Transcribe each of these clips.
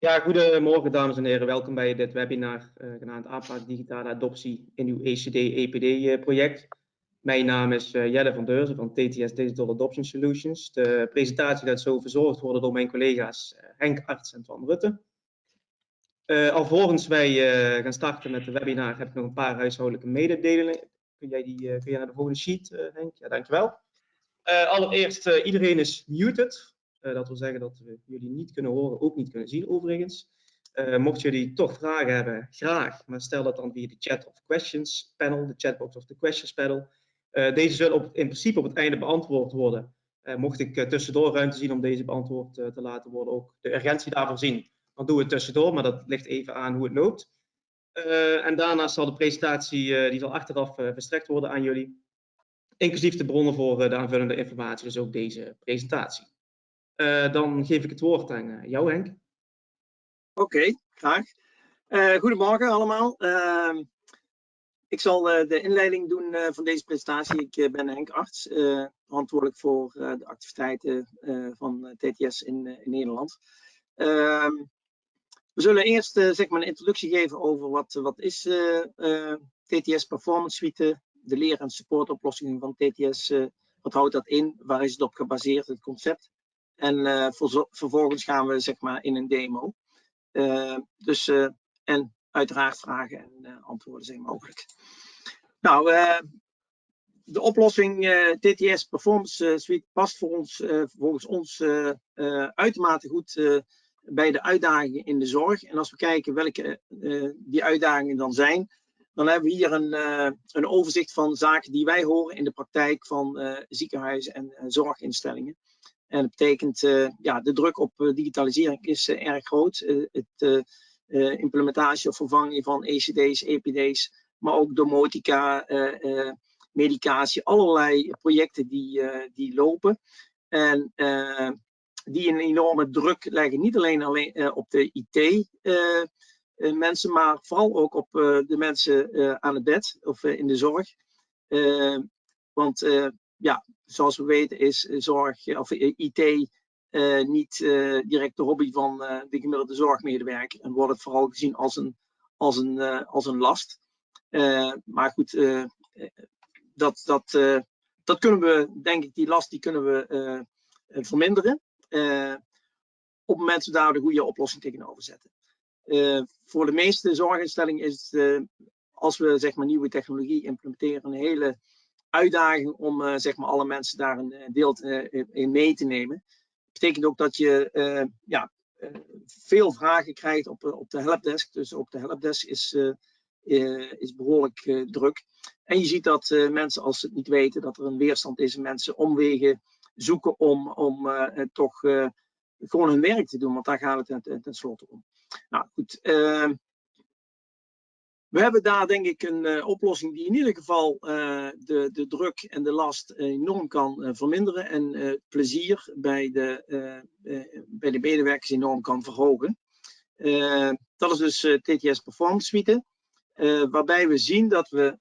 Ja, goedemorgen dames en heren. Welkom bij dit webinar uh, genaamd APA Digitale Adoptie in uw ECD-EPD-project. Mijn naam is uh, Jelle van Deurzen van TTS Digital Adoption Solutions. De presentatie gaat zo verzorgd worden door mijn collega's uh, Henk Arts en Twan Rutte. alvorens wij gaan starten met de webinar heb ik nog een paar huishoudelijke mededelingen. Kun jij, die, kun jij naar de volgende sheet, Henk? Ja, dankjewel. allereerst, iedereen is muted. Uh, dat wil zeggen dat we jullie niet kunnen horen, ook niet kunnen zien overigens. Uh, mocht jullie toch vragen hebben, graag, maar stel dat dan via de chat of questions panel, de chatbox of de questions panel. Uh, deze zullen op, in principe op het einde beantwoord worden. mocht ik tussendoor ruimte zien om deze beantwoord te laten worden, ook de urgentie daarvoor zien, dan doen we het tussendoor, maar dat ligt even aan hoe het loopt. en daarnaast zal de presentatie, die zal achteraf verstrekt worden aan jullie, inclusief de bronnen voor de aanvullende informatie, dus ook deze presentatie. Uh, dan geef ik het woord aan uh, jou, Henk. Oké, graag. Uh, goedemorgen allemaal. Ehm, ik zal de inleiding doen van deze presentatie. Ik ben Henk Arts, verantwoordelijk voor de activiteiten van TTS in, in Nederland. Ehm, we zullen eerst zeg maar een introductie geven over wat, wat is TTS Performance Suite, de leer- en supportoplossingen van TTS. wat houdt dat in? Waar is het op gebaseerd, het concept? En uh, vervolgens gaan we zeg maar in een demo. Uh, dus, uh, en uiteraard vragen en antwoorden zijn mogelijk. Nou, de oplossing TTS Performance Suite past voor ons, volgens ons uitermate goed bij de uitdagingen in de zorg. En als we kijken welke die uitdagingen dan zijn, dan hebben we hier een, een overzicht van zaken die wij horen in de praktijk van ziekenhuizen en zorginstellingen. En dat betekent, uh, ja, de druk op uh, digitalisering is uh, erg groot. het implementatie of vervanging van ECD's, EPD's, maar ook domotica, medicatie, allerlei projecten die, die lopen. En die een enorme druk leggen, niet alleen, alleen op de IT mensen, maar vooral ook op de mensen aan het bed of in de zorg. want ja, zoals we weten is zorg of IT uh, niet uh, direct de hobby van uh, de gemiddelde zorgmedewerker en wordt het vooral gezien als een, als een, als een last. maar goed, dat, dat, dat kunnen we, denk ik, die last die kunnen we verminderen. op het moment dat we daar de goede oplossing tegenover zetten. voor de meeste zorginstellingen is het, als we zeg maar nieuwe technologie implementeren, een hele uitdaging om uh, zeg maar alle mensen daar een eh, deel uh, in mee te nemen. Dat betekent ook dat je ja, veel vragen krijgt op, op de helpdesk. Dus op de helpdesk is, is behoorlijk druk. En je ziet dat mensen, als ze het niet weten, dat er een weerstand is. Mensen omwegen zoeken om, om toch gewoon hun werk te doen. Want daar gaat het tenslotte ten om. Nou goed, we hebben daar denk ik een uh, oplossing die in ieder geval uh, de, de druk en de last enorm kan uh, verminderen en het plezier bij de, bij de medewerkers enorm kan verhogen. dat is dus TTS Performance Suite, waarbij we zien dat we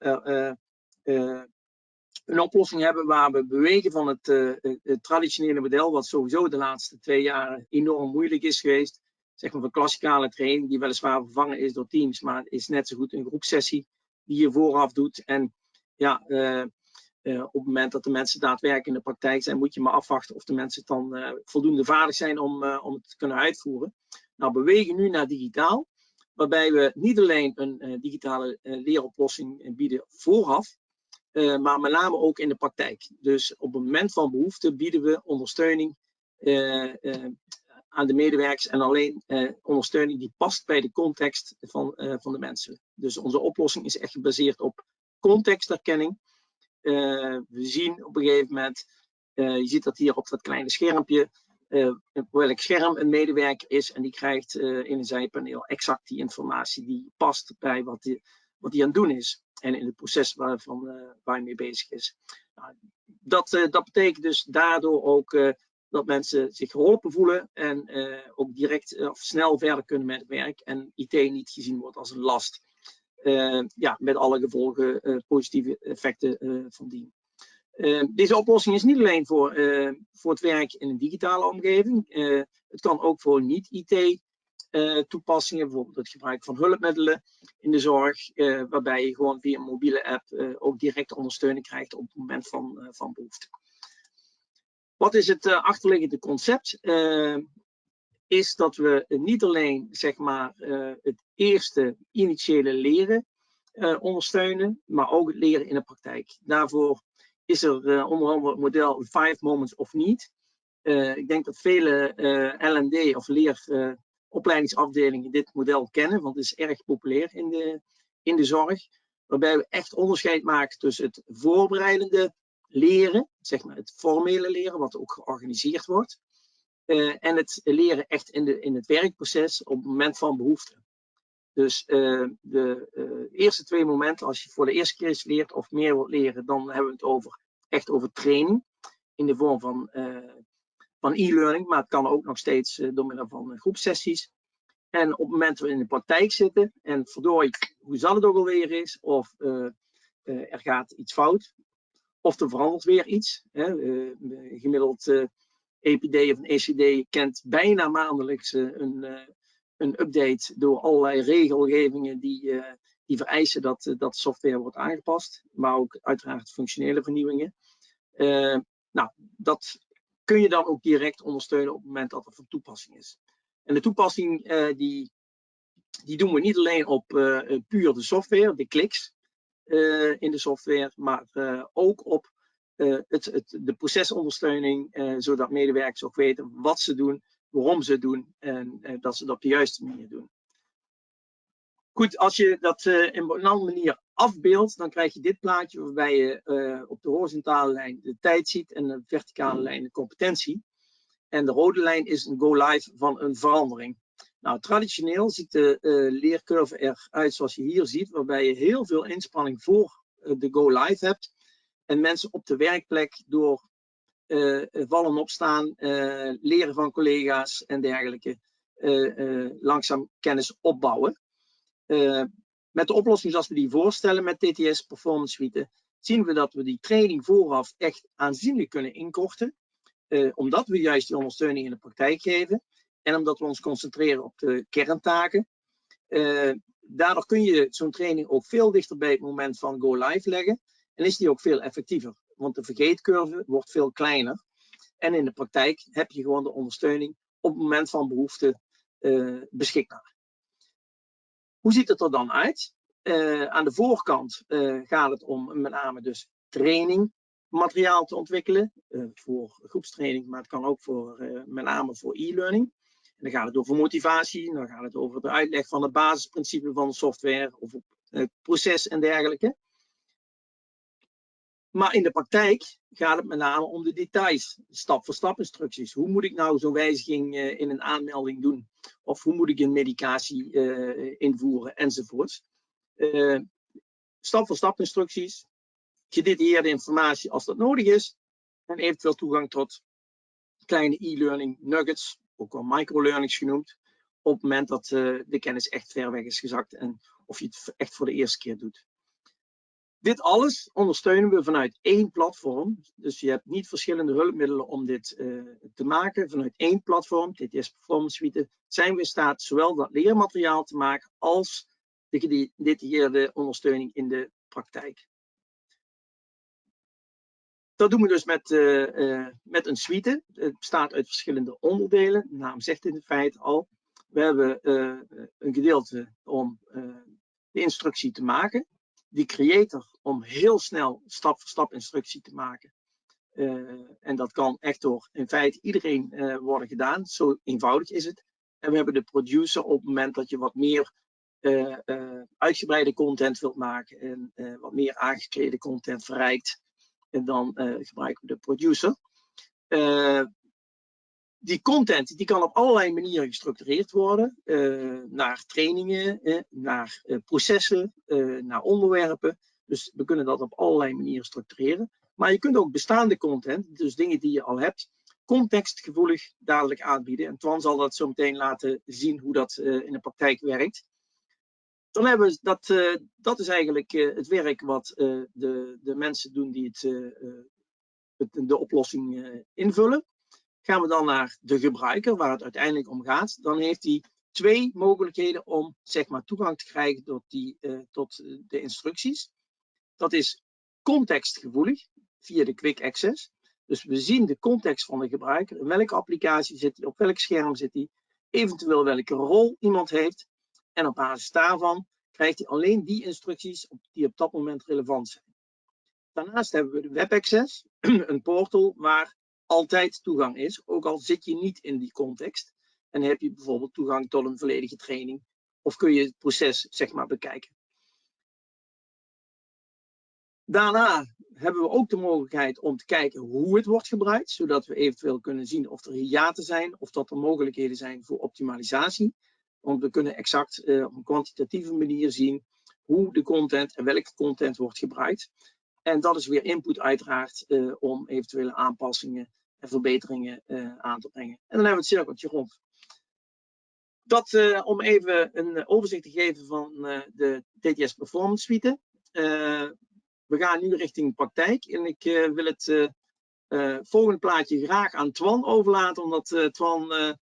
een oplossing hebben waar we bewegen van het, het traditionele model, wat sowieso de laatste twee jaar enorm moeilijk is geweest, zeg maar, van klassikale training, die weliswaar vervangen is door teams, maar is net zo goed een groepsessie die je vooraf doet. En ja, uh, uh, op het moment dat de mensen daadwerkelijk in de praktijk zijn, moet je maar afwachten of de mensen dan uh, voldoende vaardig zijn om, om het te kunnen uitvoeren. Nou, we bewegen nu naar digitaal, waarbij we niet alleen een digitale leeroplossing bieden vooraf, maar met name ook in de praktijk. Dus op het moment van behoefte bieden we ondersteuning aan de medewerkers en alleen eh, ondersteuning die past bij de context van, uh, van de mensen. Dus onze oplossing is echt gebaseerd op contextherkenning. Uh, we zien op een gegeven moment, je ziet dat hier op dat kleine schermpje, welk scherm een medewerker is en die krijgt in een zijpaneel exact die informatie die past bij wat hij wat die aan het doen is en in het proces waarvan, waar hij mee bezig is. Nou, dat, dat betekent dus daardoor ook dat mensen zich geholpen voelen en uh, ook direct uh, of snel verder kunnen met het werk en IT niet gezien wordt als een last. Uh, ja, met alle gevolgen, positieve effecten van dien. deze oplossing is niet alleen voor, voor het werk in een digitale omgeving. het kan ook voor niet-IT toepassingen, bijvoorbeeld het gebruik van hulpmiddelen in de zorg, waarbij je gewoon via een mobiele app ook directe ondersteuning krijgt op het moment van, van behoefte. Wat is het achterliggende concept? is dat we niet alleen zeg maar, het eerste initiële leren ondersteunen, maar ook het leren in de praktijk. Daarvoor is er onder andere het model Five Moments of Need. Ik denk dat vele LND of leeropleidingsafdelingen dit model kennen, want het is erg populair in de, in de zorg. Waarbij we echt onderscheid maken tussen het voorbereidende leren, zeg maar het formele leren, wat ook georganiseerd wordt, en het leren echt in, de, in het werkproces op het moment van behoefte. Dus de eerste twee momenten, als je voor de eerste keer iets leert of meer wilt leren, dan hebben we het over, echt over training in de vorm van van e-learning, maar het kan ook nog steeds door middel van groepsessies. En op het moment dat we in de praktijk zitten en verdorie, hoe zal het ook alweer is, of er gaat iets fout, of er verandert weer iets. Hè. gemiddeld EPD of een ECD kent bijna maandelijks een, een update door allerlei regelgevingen die, die vereisen dat, dat software wordt aangepast, maar ook uiteraard functionele vernieuwingen. nou, dat kun je dan ook direct ondersteunen op het moment dat er van toepassing is. En de toepassing uh, die, die doen we niet alleen op uh, puur de software, de kliks uh, in de software, maar ook op het, het, de procesondersteuning, zodat medewerkers ook weten wat ze doen, waarom ze het doen en dat ze dat op de juiste manier doen. Goed, als je dat in een andere manier afbeeldt, dan krijg je dit plaatje waarbij je op de horizontale lijn de tijd ziet en de verticale lijn de competentie. En de rode lijn is een go-live van een verandering. Nou, traditioneel ziet de uh, leercurve eruit zoals je hier ziet, waarbij je heel veel inspanning voor de go-live hebt. En mensen op de werkplek door vallen opstaan, leren van collega's en dergelijke, langzaam kennis opbouwen. Uh, met de oplossing zoals we die voorstellen met TTS Performance Suite, zien we dat we die training vooraf echt aanzienlijk kunnen inkorten. Uh, omdat we juist die ondersteuning in de praktijk geven. En omdat we ons concentreren op de kerntaken. Uh, daardoor kun je zo'n training ook veel dichter bij het moment van go live leggen. En is die ook veel effectiever. Want de vergeetcurve wordt veel kleiner. En in de praktijk heb je gewoon de ondersteuning op het moment van behoefte uh, beschikbaar. Hoe ziet het er dan uit? Uh, aan de voorkant gaat het om met name dus training materiaal te ontwikkelen voor groepstraining, maar het kan ook voor, met name voor e-learning. Dan gaat het over motivatie, dan gaat het over de uitleg van het basisprincipe van software of het proces en dergelijke. Maar in de praktijk gaat het met name om de details, stap voor stap instructies. Hoe moet ik nou zo'n wijziging uh, in een aanmelding doen? Of hoe moet ik een medicatie uh, invoeren enzovoorts. Uh, stap voor stap instructies, gedetailleerde informatie als dat nodig is. En eventueel toegang tot kleine e-learning nuggets, ook wel microlearnings genoemd. Op het moment dat de kennis echt ver weg is gezakt en of je het echt voor de eerste keer doet. Dit alles ondersteunen we vanuit één platform. Dus je hebt niet verschillende hulpmiddelen om dit uh, te maken. Vanuit één platform, TTS Performance Suite, zijn we in staat zowel dat leermateriaal te maken als de gedetailleerde ondersteuning in de praktijk. Dat doen we dus met, uh, uh, met een suite. Het bestaat uit verschillende onderdelen. De naam zegt in feite al. We hebben een gedeelte om de instructie te maken die creator om heel snel stap voor stap instructie te maken. En dat kan echt door in feite iedereen worden gedaan. Zo eenvoudig is het. En we hebben de producer op het moment dat je wat meer uitgebreide content wilt maken en wat meer aangeklede content verrijkt. En dan gebruiken we de producer die content die kan op allerlei manieren gestructureerd worden. Uh, naar trainingen, eh, naar processen, naar onderwerpen. Dus we kunnen dat op allerlei manieren structureren. Maar je kunt ook bestaande content, dus dingen die je al hebt, contextgevoelig dadelijk aanbieden. En Twan zal dat zo meteen laten zien hoe dat in de praktijk werkt. Dan hebben we dat, dat is eigenlijk het werk wat de, de mensen doen die het, het de oplossing invullen. Gaan we dan naar de gebruiker, waar het uiteindelijk om gaat, dan heeft hij twee mogelijkheden om zeg maar, toegang te krijgen tot, die, tot de instructies. Dat is contextgevoelig via de Quick Access. Dus we zien de context van de gebruiker. In welke applicatie zit hij, op welk scherm zit hij, eventueel welke rol iemand heeft. En op basis daarvan krijgt hij alleen die instructies die op dat moment relevant zijn. Daarnaast hebben we de Web Access, een portal waar altijd toegang is, ook al zit je niet in die context. En heb je bijvoorbeeld toegang tot een volledige training of kun je het proces zeg maar bekijken. Daarna hebben we ook de mogelijkheid om te kijken hoe het wordt gebruikt, zodat we eventueel kunnen zien of er hiaten zijn of dat er mogelijkheden zijn voor optimalisatie. Want we kunnen exact uh, op een kwantitatieve manier zien hoe de content en welke content wordt gebruikt. En dat is weer input uiteraard uh, om eventuele aanpassingen en verbeteringen uh, aan te brengen. En dan hebben we het cirkeltje rond. Dat om even een overzicht te geven van de TTS Performance Suite. we gaan nu richting praktijk en ik wil het volgende plaatje graag aan Twan overlaten, omdat Twan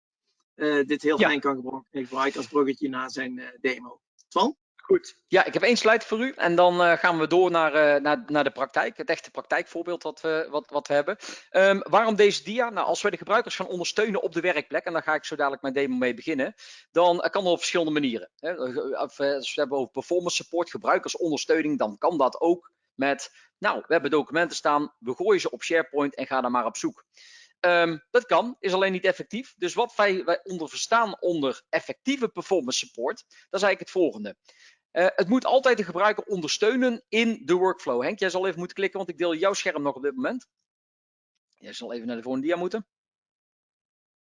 dit heel fijn kan gebruiken als bruggetje naar zijn uh, demo. Twan? Goed. Ja, ik heb één slide voor u en dan uh, gaan we door naar, naar, naar de praktijk. Het echte praktijkvoorbeeld wat we, wat, wat we hebben. Um, waarom deze dia? Nou, als we de gebruikers gaan ondersteunen op de werkplek, en daar ga ik zo dadelijk mijn demo mee beginnen, dan kan dat op verschillende manieren. Hè. Als we het hebben over performance support, gebruikersondersteuning, dan kan dat ook met, nou, we hebben documenten staan, we gooien ze op SharePoint en ga daar maar op zoek. Um, dat kan, is alleen niet effectief. Dus wat wij, onder verstaan onder effectieve performance support, dat is eigenlijk het volgende. Uh, het moet altijd de gebruiker ondersteunen in de workflow. Henk, jij zal even moeten klikken, want ik deel jouw scherm nog op dit moment. Jij zal even naar de volgende dia moeten.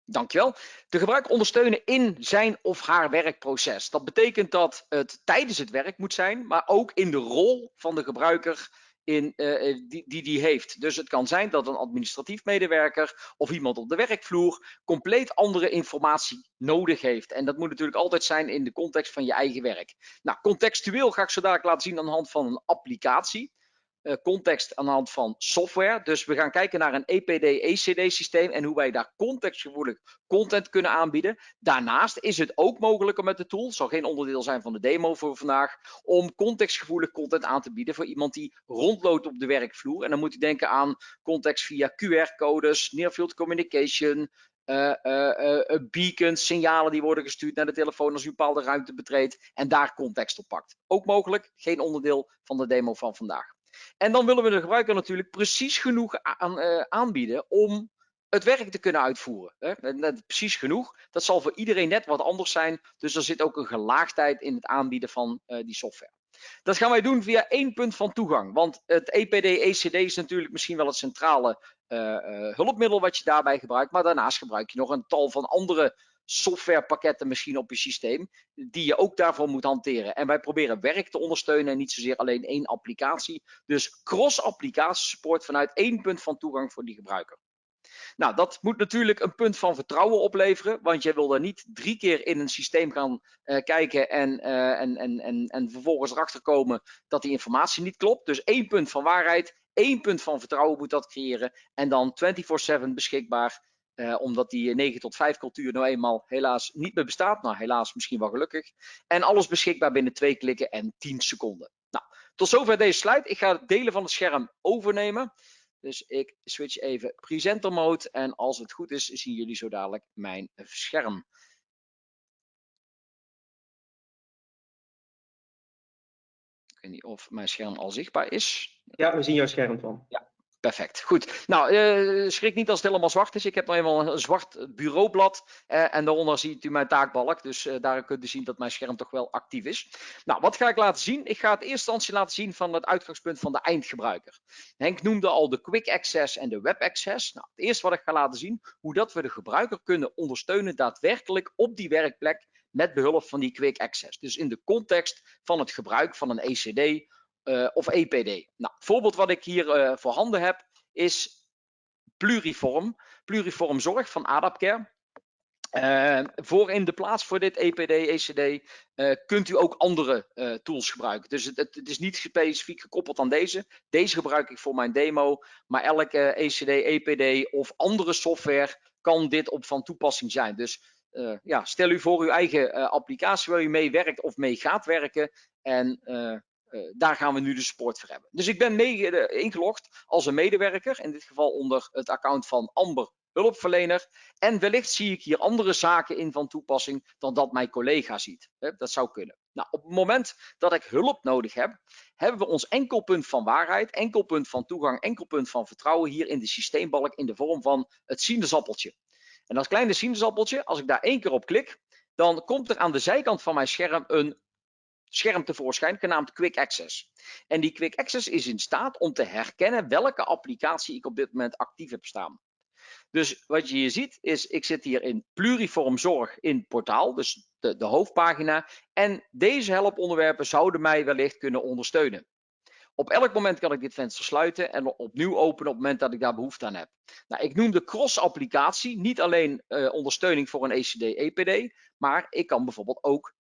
Dankjewel. De gebruiker ondersteunen in zijn of haar werkproces. Dat betekent dat het tijdens het werk moet zijn, maar ook in de rol van de gebruiker in, uh, die, die die heeft. Dus het kan zijn dat een administratief medewerker of iemand op de werkvloer compleet andere informatie nodig heeft. En dat moet natuurlijk altijd zijn in de context van je eigen werk. Nou, contextueel ga ik zo dadelijk laten zien aan de hand van een applicatie. Uh, context aan de hand van software. Dus we gaan kijken naar een EPD-ECD systeem en hoe wij daar contextgevoelig content kunnen aanbieden. Daarnaast is het ook mogelijk om met de tool, zal geen onderdeel zijn van de demo voor vandaag, om contextgevoelig content aan te bieden voor iemand die rondloopt op de werkvloer. En dan moet u denken aan context via QR-codes, near field communication, uh, uh, beacons, signalen die worden gestuurd naar de telefoon als u een bepaalde ruimte betreedt en daar context op pakt. Ook mogelijk, geen onderdeel van de demo van vandaag. En dan willen we de gebruiker natuurlijk precies genoeg aan, uh, aanbieden om het werk te kunnen uitvoeren. Hè? precies genoeg. Dat zal voor iedereen net wat anders zijn. Dus er zit ook een gelaagdheid in het aanbieden van uh, die software. Dat gaan wij doen via één punt van toegang. Want het EPD-ECD is natuurlijk misschien wel het centrale uh, hulpmiddel wat je daarbij gebruikt. Maar daarnaast gebruik je nog een tal van andere softwarepakketten misschien op je systeem, die je ook daarvoor moet hanteren. En wij proberen werk te ondersteunen en niet zozeer alleen één applicatie. Dus cross-applicatie support vanuit één punt van toegang voor die gebruiker. Nou, dat moet natuurlijk een punt van vertrouwen opleveren, want je wil er niet drie keer in een systeem gaan uh, kijken en, uh, en, en, en, en vervolgens erachter komen dat die informatie niet klopt. Dus één punt van waarheid, één punt van vertrouwen moet dat creëren en dan 24/7 beschikbaar uh, omdat die 9 tot 5 cultuur nou eenmaal helaas niet meer bestaat. Nou, helaas misschien wel gelukkig. En alles beschikbaar binnen 2 klikken en 10 seconden. Nou, tot zover deze slide. Ik ga het delen van het scherm overnemen. Dus ik switch even presenter mode. En als het goed is, zien jullie zo dadelijk mijn scherm. Ik weet niet of mijn scherm al zichtbaar is. Ja, we zien jouw scherm van. Ja, Perfect, goed. Nou, uh, schrik niet als het helemaal zwart is. Ik heb nou eenmaal een zwart bureaublad uh, en daaronder ziet u mijn taakbalk. Dus uh, daar kunt u zien dat mijn scherm toch wel actief is. Nou, wat ga ik laten zien? Ik ga het eerst instantie laten zien van het uitgangspunt van de eindgebruiker. Henk noemde al de Quick Access en de Web Access. Nou, het eerste wat ik ga laten zien, hoe dat we de gebruiker kunnen ondersteunen daadwerkelijk op die werkplek met behulp van die Quick Access. Dus in de context van het gebruik van een ECD uh, of EPD. Nou, voorbeeld wat ik hier uh, voorhanden heb is Pluriform. Pluriform Zorg van Adapcare. Uh, voor in de plaats voor dit EPD, ECD kunt u ook andere tools gebruiken. Dus het, het, is niet specifiek gekoppeld aan deze. Deze gebruik ik voor mijn demo. Maar elke ECD, EPD of andere software kan dit op van toepassing zijn. Dus eh, ja, stel u voor uw eigen eh, applicatie waar u mee werkt of mee gaat werken. En eh, daar gaan we nu de support voor hebben. Dus ik ben mee ingelogd als een medewerker, in dit geval onder het account van Amber hulpverlener. En wellicht zie ik hier andere zaken in van toepassing dan dat mijn collega ziet. Dat zou kunnen. Nou, op het moment dat ik hulp nodig heb, hebben we ons enkelpunt van waarheid, enkelpunt van toegang, enkelpunt van vertrouwen hier in de systeembalk in de vorm van het sinaasappeltje. En dat kleine sinaasappeltje, als ik daar één keer op klik, dan komt er aan de zijkant van mijn scherm een scherm tevoorschijn genaamd Quick Access. En die Quick Access is in staat om te herkennen welke applicatie ik op dit moment actief heb staan. Dus wat je hier ziet is, ik zit hier in pluriform zorg in portaal, dus de, de hoofdpagina. En deze helponderwerpen zouden mij wellicht kunnen ondersteunen. Op elk moment kan ik dit venster sluiten en opnieuw openen op het moment dat ik daar behoefte aan heb. Nou, ik noem de cross-applicatie niet alleen uh, ondersteuning voor een ECD-EPD, maar ik kan bijvoorbeeld ook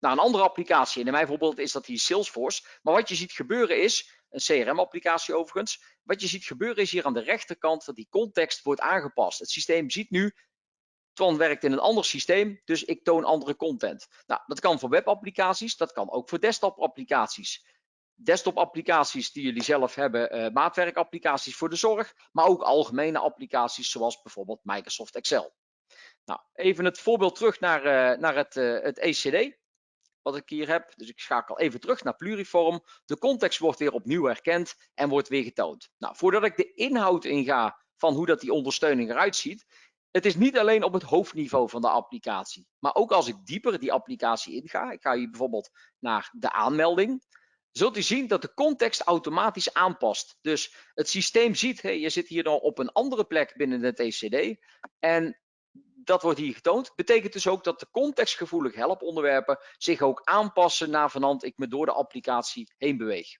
naar een andere applicatie. En in mijn voorbeeld is dat hier Salesforce. Maar wat je ziet gebeuren is, een CRM-applicatie overigens, wat je ziet gebeuren is hier aan de rechterkant dat die context wordt aangepast. Het systeem ziet nu, Twan werkt in een ander systeem, dus ik toon andere content. Nou, dat kan voor webapplicaties, dat kan ook voor desktop-applicaties desktop-applicaties die jullie zelf hebben, uh, maatwerkapplicaties voor de zorg, maar ook algemene applicaties zoals bijvoorbeeld Microsoft Excel. Nou, even het voorbeeld terug naar, uh, naar het, uh, het ECD, wat ik hier heb. Dus ik schakel even terug naar pluriform. De context wordt weer opnieuw herkend en wordt weer getoond. Nou, voordat ik de inhoud inga van hoe dat die ondersteuning eruit ziet, het is niet alleen op het hoofdniveau van de applicatie, maar ook als ik dieper die applicatie inga. Ik ga hier bijvoorbeeld naar de aanmelding zult u zien dat de context automatisch aanpast. Dus het systeem ziet, hey, je zit hier dan op een andere plek binnen het ECD en dat wordt hier getoond. Betekent dus ook dat de contextgevoelige helponderwerpen zich ook aanpassen naar vanand ik me door de applicatie heen beweeg.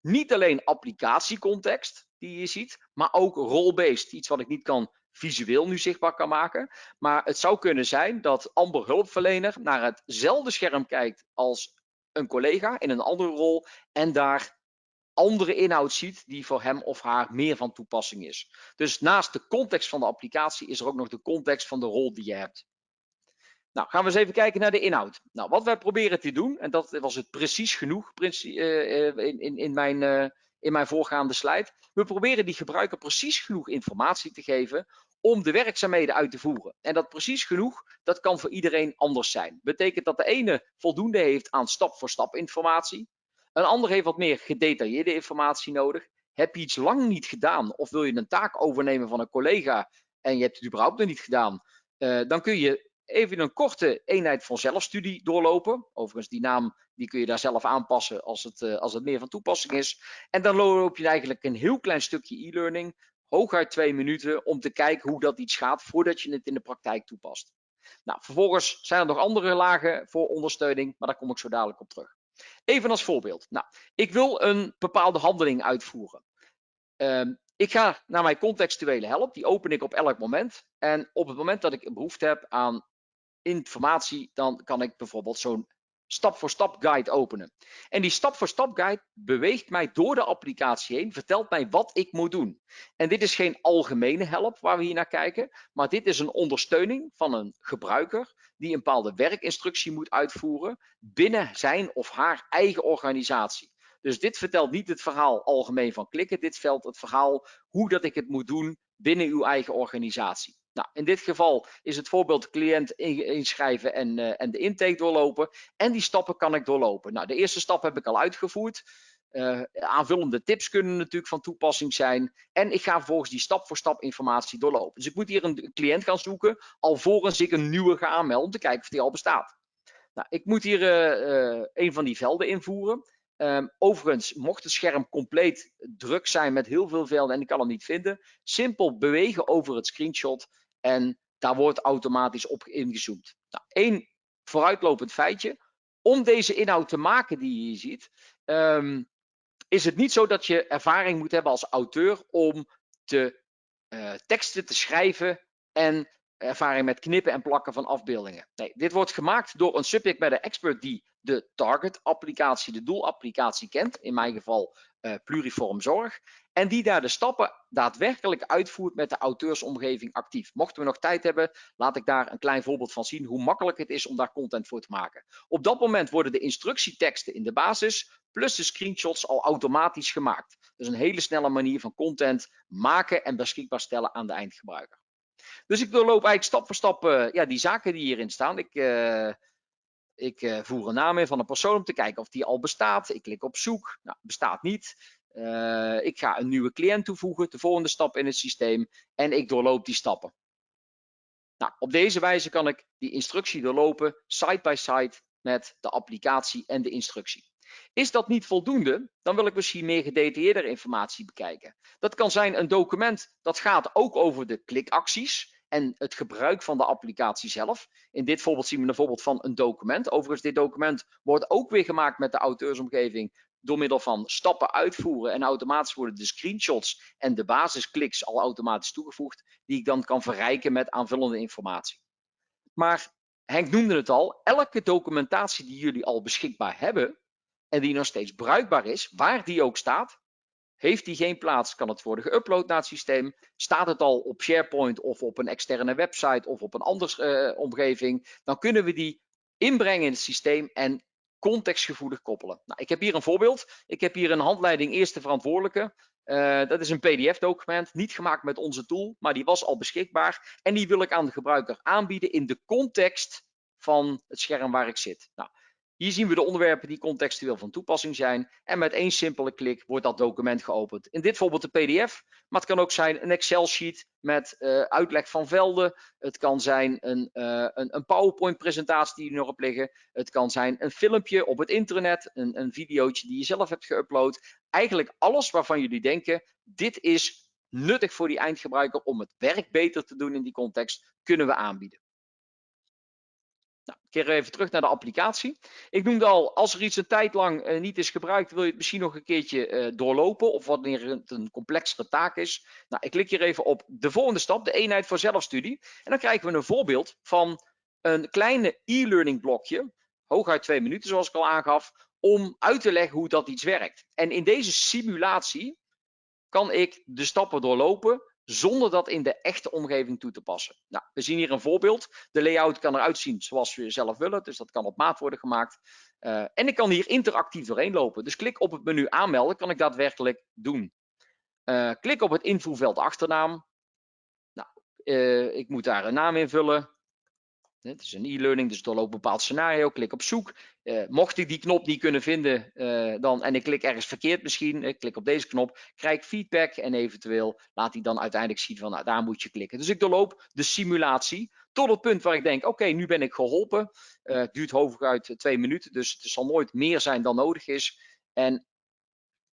Niet alleen applicatiecontext die je ziet, maar ook role-based. Iets wat ik niet kan visueel nu zichtbaar kan maken. Maar het zou kunnen zijn dat Amber hulpverlener naar hetzelfde scherm kijkt als een collega in een andere rol en daar andere inhoud ziet die voor hem of haar meer van toepassing is. Dus naast de context van de applicatie is er ook nog de context van de rol die je hebt. Nou, gaan we eens even kijken naar de inhoud. Nou, wat wij proberen te doen, en dat was het precies genoeg eh, eh, in, in, in, mijn, eh, in mijn voorgaande slide. We proberen die gebruiker precies genoeg informatie te geven om de werkzaamheden uit te voeren. En dat precies genoeg, dat kan voor iedereen anders zijn. Betekent dat de ene voldoende heeft aan stap-voor-stap informatie, een ander heeft wat meer gedetailleerde informatie nodig. Heb je iets lang niet gedaan of wil je een taak overnemen van een collega en je hebt het überhaupt nog niet gedaan, uh, dan kun je even een korte eenheid van zelfstudie doorlopen. Overigens, die naam die kun je daar zelf aanpassen als het, uh, als het meer van toepassing is. En dan loop je eigenlijk een heel klein stukje e-learning hooguit twee minuten om te kijken hoe dat iets gaat voordat je het in de praktijk toepast. Nou, vervolgens zijn er nog andere lagen voor ondersteuning, maar daar kom ik zo dadelijk op terug. Even als voorbeeld. Nou, ik wil een bepaalde handeling uitvoeren. Um, ik ga naar mijn contextuele help, die open ik op elk moment. En op het moment dat ik behoefte heb aan informatie, dan kan ik bijvoorbeeld zo'n stap-voor-stap guide openen. En die stap-voor-stap guide beweegt mij door de applicatie heen, vertelt mij wat ik moet doen. En dit is geen algemene help waar we hier naar kijken, maar dit is een ondersteuning van een gebruiker die een bepaalde werkinstructie moet uitvoeren binnen zijn of haar eigen organisatie. Dus dit vertelt niet het verhaal algemeen van klikken, dit vertelt het verhaal hoe dat ik het moet doen binnen uw eigen organisatie. Nou, in dit geval is het voorbeeld cliënt inschrijven en, uh, en de intake doorlopen. En die stappen kan ik doorlopen. Nou, de eerste stap heb ik al uitgevoerd. Uh, aanvullende tips kunnen natuurlijk van toepassing zijn. En ik ga vervolgens die stap voor stap informatie doorlopen. Dus ik moet hier een cliënt gaan zoeken alvorens ik een nieuwe ga aanmelden om te kijken of die al bestaat. Nou, ik moet hier uh, een van die velden invoeren. Um, overigens, mocht het scherm compleet druk zijn met heel veel velden en ik kan hem niet vinden, simpel bewegen over het screenshot en daar wordt automatisch op ingezoomd. Nou, één vooruitlopend feitje. Om deze inhoud te maken die je hier ziet, um, is het niet zo dat je ervaring moet hebben als auteur om de uh, teksten te schrijven en ervaring met knippen en plakken van afbeeldingen. Nee, dit wordt gemaakt door een subject matter expert die de target applicatie, de doelapplicatie kent. In mijn geval uh, pluriform zorg. En die daar de stappen daadwerkelijk uitvoert met de auteursomgeving actief. Mochten we nog tijd hebben, laat ik daar een klein voorbeeld van zien hoe makkelijk het is om daar content voor te maken. Op dat moment worden de instructieteksten in de basis plus de screenshots al automatisch gemaakt. Dus een hele snelle manier van content maken en beschikbaar stellen aan de eindgebruiker. Dus ik doorloop eigenlijk stap voor stap uh, ja, die zaken die hierin staan. Ik, uh, ik uh, voer een naam in van een persoon om te kijken of die al bestaat. Ik klik op zoek. Nou, bestaat niet. ik ga een nieuwe cliënt toevoegen, de volgende stap in het systeem. En ik doorloop die stappen. Nou, op deze wijze kan ik die instructie doorlopen, side by side met de applicatie en de instructie. Is dat niet voldoende, dan wil ik misschien meer gedetailleerde informatie bekijken. Dat kan zijn een document dat gaat ook over de klikacties en het gebruik van de applicatie zelf. In dit voorbeeld zien we een voorbeeld van een document. Overigens, dit document wordt ook weer gemaakt met de auteursomgeving door middel van stappen uitvoeren en automatisch worden de screenshots en de basiskliks al automatisch toegevoegd, die ik dan kan verrijken met aanvullende informatie. Maar Henk noemde het al, elke documentatie die jullie al beschikbaar hebben, en die nog steeds bruikbaar is, waar die ook staat, heeft die geen plaats, kan het worden geüpload naar het systeem. Staat het al op SharePoint of op een externe website of op een andere uh, omgeving, dan kunnen we die inbrengen in het systeem en contextgevoelig koppelen. Nou, ik heb hier een voorbeeld. Ik heb hier een handleiding eerste verantwoordelijke. Uh, dat is een PDF-document, niet gemaakt met onze tool, maar die was al beschikbaar. En die wil ik aan de gebruiker aanbieden in de context van het scherm waar ik zit. Nou, hier zien we de onderwerpen die contextueel van toepassing zijn. En met één simpele klik wordt dat document geopend. In dit voorbeeld de PDF, maar het kan ook zijn een Excel-sheet met uh, uitleg van velden. Het kan zijn een, uh, een, een PowerPoint-presentatie die er nog op liggen. Het kan zijn een filmpje op het internet, een, een videootje die je zelf hebt geüpload. Eigenlijk alles waarvan jullie denken, dit is nuttig voor die eindgebruiker om het werk beter te doen in die context, kunnen we aanbieden. Keer even terug naar de applicatie. Ik noemde al, als er iets een tijd lang uh, niet is gebruikt, wil je het misschien nog een keertje uh, doorlopen of wanneer het een complexere taak is. Nou, ik klik hier even op de volgende stap, de eenheid voor zelfstudie. En dan krijgen we een voorbeeld van een kleine e-learning blokje, hooguit twee minuten zoals ik al aangaf, om uit te leggen hoe dat iets werkt. En in deze simulatie kan ik de stappen doorlopen zonder dat in de echte omgeving toe te passen. Nou, we zien hier een voorbeeld. De layout kan eruit zien zoals we zelf willen, dus dat kan op maat worden gemaakt. Uh, en ik kan hier interactief doorheen lopen. Dus klik op het menu aanmelden, kan ik daadwerkelijk doen. Uh, klik op het invoerveld achternaam. Nou, uh, ik moet daar een naam invullen. Het is een e-learning, dus doorloop een bepaald scenario. Klik op zoek. Uh, mocht ik die knop niet kunnen vinden uh, dan, en ik klik ergens verkeerd misschien, ik klik op deze knop, krijg ik feedback en eventueel laat hij dan uiteindelijk zien van nou, daar moet je klikken. Dus ik doorloop de simulatie tot het punt waar ik denk, oké, nu ben ik geholpen. Het duurt hooguit twee minuten, dus het zal nooit meer zijn dan nodig is. En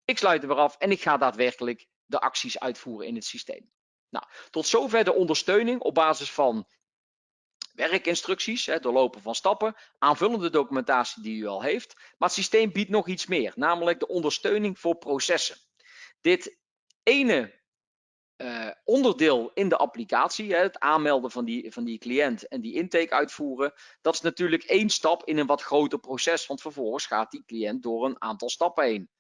ik sluit er weer af en ik ga daadwerkelijk de acties uitvoeren in het systeem. Nou, tot zover de ondersteuning op basis van werkinstructies, het doorlopen van stappen, aanvullende documentatie die u al heeft. Maar het systeem biedt nog iets meer, namelijk de ondersteuning voor processen. Dit ene uh, onderdeel in de applicatie, het aanmelden van die, van die cliënt en die intake uitvoeren, dat is natuurlijk één stap in een wat groter proces, want vervolgens gaat die cliënt door een aantal stappen heen.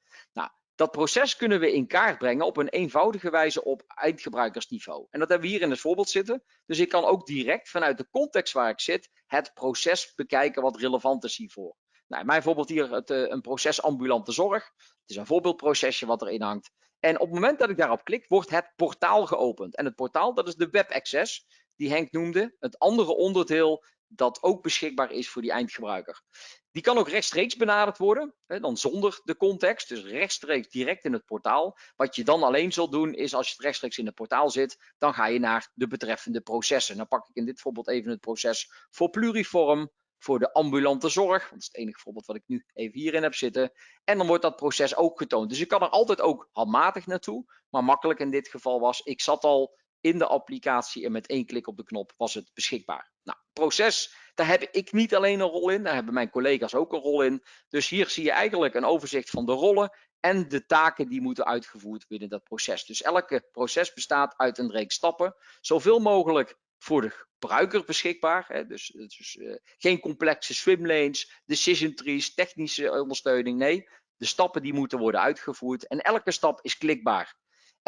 Dat proces kunnen we in kaart brengen op een eenvoudige wijze op eindgebruikersniveau. En dat hebben we hier in het voorbeeld zitten. Dus ik kan ook direct vanuit de context waar ik zit het proces bekijken wat relevant is hiervoor. Nou, mijn voorbeeld hier het, uh, een proces ambulante zorg. Het is een voorbeeldprocesje wat erin hangt. En op het moment dat ik daarop klik, wordt het portaal geopend. En het portaal, dat is de web access, die Henk noemde. Het andere onderdeel dat ook beschikbaar is voor die eindgebruiker. Die kan ook rechtstreeks benaderd worden, hè, dan zonder de context, dus rechtstreeks direct in het portaal. Wat je dan alleen zult doen is als je rechtstreeks in het portaal zit, dan ga je naar de betreffende processen. Dan pak ik in dit voorbeeld even het proces voor pluriform, voor de ambulante zorg, dat is het enige voorbeeld wat ik nu even hierin heb zitten. En dan wordt dat proces ook getoond. Dus ik kan er altijd ook handmatig naartoe, maar makkelijk in dit geval was, ik zat al in de applicatie en met één klik op de knop was het beschikbaar. Nou, proces, daar heb ik niet alleen een rol in, daar hebben mijn collega's ook een rol in. Dus hier zie je eigenlijk een overzicht van de rollen en de taken die moeten uitgevoerd binnen dat proces. Dus elke proces bestaat uit een reeks stappen, zoveel mogelijk voor de gebruiker beschikbaar. Hè? Dus, uh, geen complexe swimlanes, decision trees, technische ondersteuning. Nee, de stappen die moeten worden uitgevoerd en elke stap is klikbaar.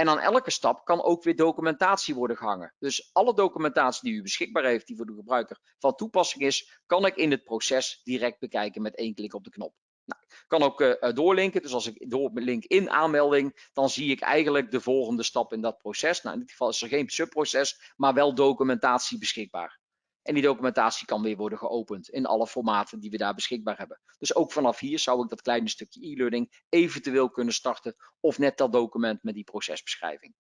En aan elke stap kan ook weer documentatie worden gehangen. Dus alle documentatie die u beschikbaar heeft, die voor de gebruiker van toepassing is, kan ik in het proces direct bekijken met één klik op de knop. Nou, ik kan ook uh, doorlinken. Dus als ik doorlink in aanmelding, dan zie ik eigenlijk de volgende stap in dat proces. Nou, in dit geval is er geen subproces, maar wel documentatie beschikbaar. En die documentatie kan weer worden geopend in alle formaten die we daar beschikbaar hebben. Dus ook vanaf hier zou ik dat kleine stukje e-learning eventueel kunnen starten of net dat document met die procesbeschrijving.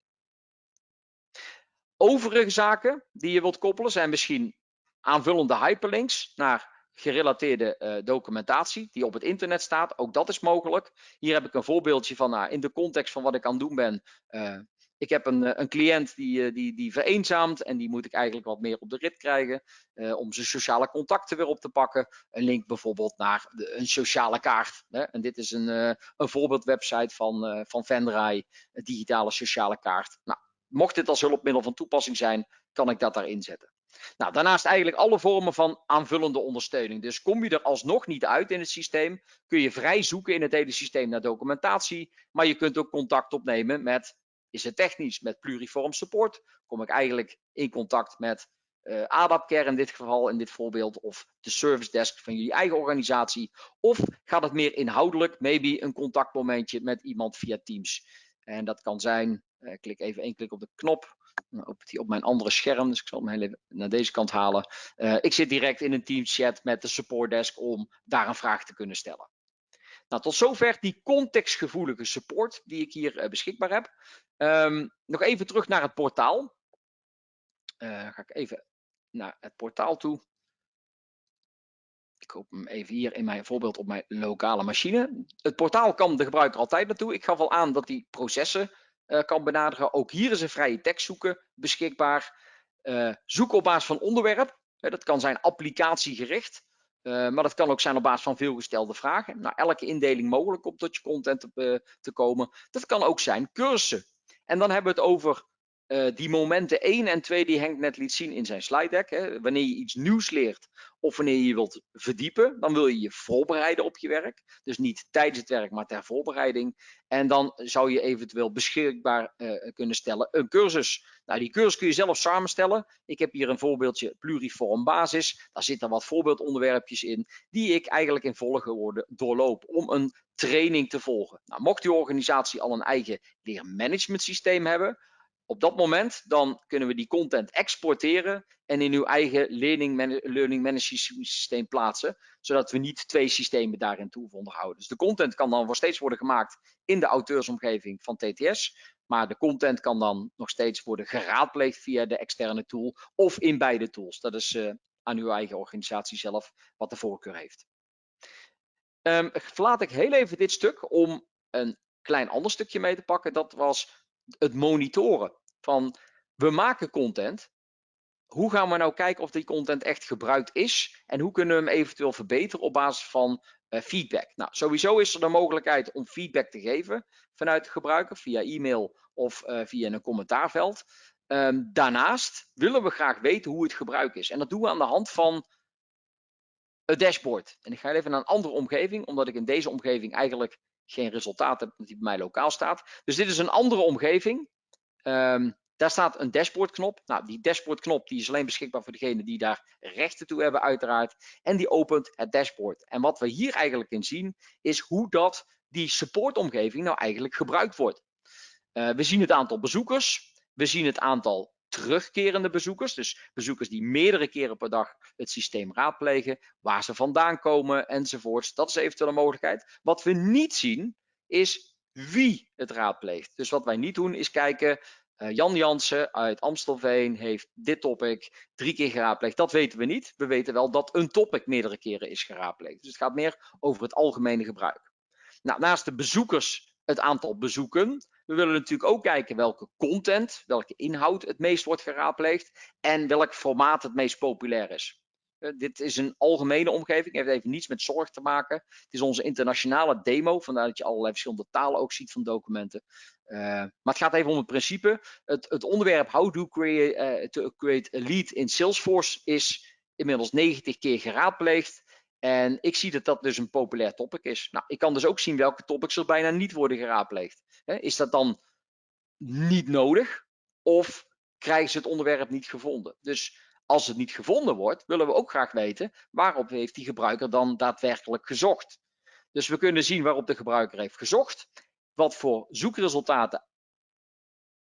Overige zaken die je wilt koppelen zijn misschien aanvullende hyperlinks naar gerelateerde uh, documentatie die op het internet staat. Ook dat is mogelijk. Hier heb ik een voorbeeldje van nou, in de context van wat ik aan het doen ben. Uh, ik heb een, eh, een cliënt die, eh, die, die vereenzaamt en die moet ik eigenlijk wat meer op de rit krijgen uh, om zijn sociale contacten weer op te pakken. Een link bijvoorbeeld naar een sociale kaart. Hè? En dit is een, een voorbeeldwebsite van, uh, van Vendraai, een digitale sociale kaart. Nou, mocht dit als hulpmiddel van toepassing zijn, kan ik dat daarin zetten. Nou, daarnaast eigenlijk alle vormen van aanvullende ondersteuning. Dus kom je er alsnog niet uit in het systeem, kun je vrij zoeken in het hele systeem naar documentatie, maar je kunt ook contact opnemen met is het technisch met pluriform support? Kom ik eigenlijk in contact met uh, ADAPCare in dit geval, in dit voorbeeld, of de service desk van jullie eigen organisatie? Of gaat het meer inhoudelijk, maybe een contactmomentje met iemand via Teams? En dat kan zijn, uh, klik even één klik op de knop, dan opent hij op mijn andere scherm, dus ik zal hem even naar deze kant halen. Ik zit direct in een Teams chat met de support desk om daar een vraag te kunnen stellen. Nou, tot zover die contextgevoelige support die ik hier uh, beschikbaar heb. Um, nog even terug naar het portaal. Uh, ga ik even naar het portaal toe. Ik open hem even hier in mijn voorbeeld op mijn lokale machine. Het portaal kan de gebruiker altijd naartoe. Ik gaf al aan dat hij processen uh, kan benaderen. Ook hier is een vrije tekst zoeken beschikbaar. Uh, zoek op basis van onderwerp. dat kan zijn applicatiegericht. Uh, maar dat kan ook zijn op basis van veelgestelde vragen. Nou, elke indeling mogelijk om tot je content te, uh, te komen. Dat kan ook zijn cursussen. En dan hebben we het over uh, die momenten 1 en 2 die Henk net liet zien in zijn slide deck. Hè. Wanneer je iets nieuws leert of wanneer je wilt verdiepen, dan wil je je voorbereiden op je werk. Dus niet tijdens het werk, maar ter voorbereiding. En dan zou je eventueel beschikbaar uh, kunnen stellen een cursus. Nou, die cursus kun je zelf samenstellen. Ik heb hier een voorbeeldje pluriform basis. Daar zitten wat voorbeeldonderwerpjes in die ik eigenlijk in volgorde doorloop om een training te volgen. Nou, mocht je organisatie al een eigen leermanagement systeem hebben, op dat moment dan kunnen we die content exporteren en in uw eigen learning, learning management systeem plaatsen, zodat we niet twee systemen daarin toe onderhouden. Dus de content kan dan nog steeds worden gemaakt in de auteursomgeving van TTS, maar de content kan dan nog steeds worden geraadpleegd via de externe tool of in beide tools. Dat is uh, aan uw eigen organisatie zelf wat de voorkeur heeft. Um, verlaat ik heel even dit stuk om een klein ander stukje mee te pakken. Dat was het monitoren van we maken content. Hoe gaan we nou kijken of die content echt gebruikt is? En hoe kunnen we hem eventueel verbeteren op basis van uh, feedback? Nou, sowieso is er de mogelijkheid om feedback te geven vanuit de gebruiker via e-mail of uh, via een commentaarveld. Um, daarnaast willen we graag weten hoe het gebruik is. En dat doen we aan de hand van het dashboard. En ik ga even naar een andere omgeving, omdat ik in deze omgeving eigenlijk geen resultaat heb die bij mij lokaal staat. Dus dit is een andere omgeving. Um, daar staat een dashboardknop. Nou, die dashboardknop die is alleen beschikbaar voor degenen die daar rechten toe hebben uiteraard. En die opent het dashboard. En wat we hier eigenlijk in zien is hoe dat die supportomgeving nou eigenlijk gebruikt wordt. Uh, we zien het aantal bezoekers. We zien het aantal terugkerende bezoekers. Dus bezoekers die meerdere keren per dag het systeem raadplegen. Waar ze vandaan komen enzovoorts. Dat is eventueel een mogelijkheid. Wat we niet zien is wie het raadpleegt. Dus wat wij niet doen is kijken, uh, Jan Jansen uit Amstelveen heeft dit topic drie keer geraadpleegd. Dat weten we niet. We weten wel dat een topic meerdere keren is geraadpleegd. Dus het gaat meer over het algemene gebruik. Nou, naast de bezoekers het aantal bezoeken. We willen natuurlijk ook kijken welke content, welke inhoud het meest wordt geraadpleegd en welk formaat het meest populair is. Uh, dit is een algemene omgeving, heeft even niets met zorg te maken. Het is onze internationale demo, vandaar dat je allerlei verschillende talen ook ziet van documenten. Uh, maar het gaat even om het principe. Het, het onderwerp How to create, uh, to create a lead in Salesforce is inmiddels 90 keer geraadpleegd. En ik zie dat dat dus een populair topic is. Nou, ik kan dus ook zien welke topics er bijna niet worden geraadpleegd. Is dat dan niet nodig? Of krijgen ze het onderwerp niet gevonden? Dus als het niet gevonden wordt, willen we ook graag weten waarop heeft die gebruiker dan daadwerkelijk gezocht. Dus we kunnen zien waarop de gebruiker heeft gezocht, wat voor zoekresultaten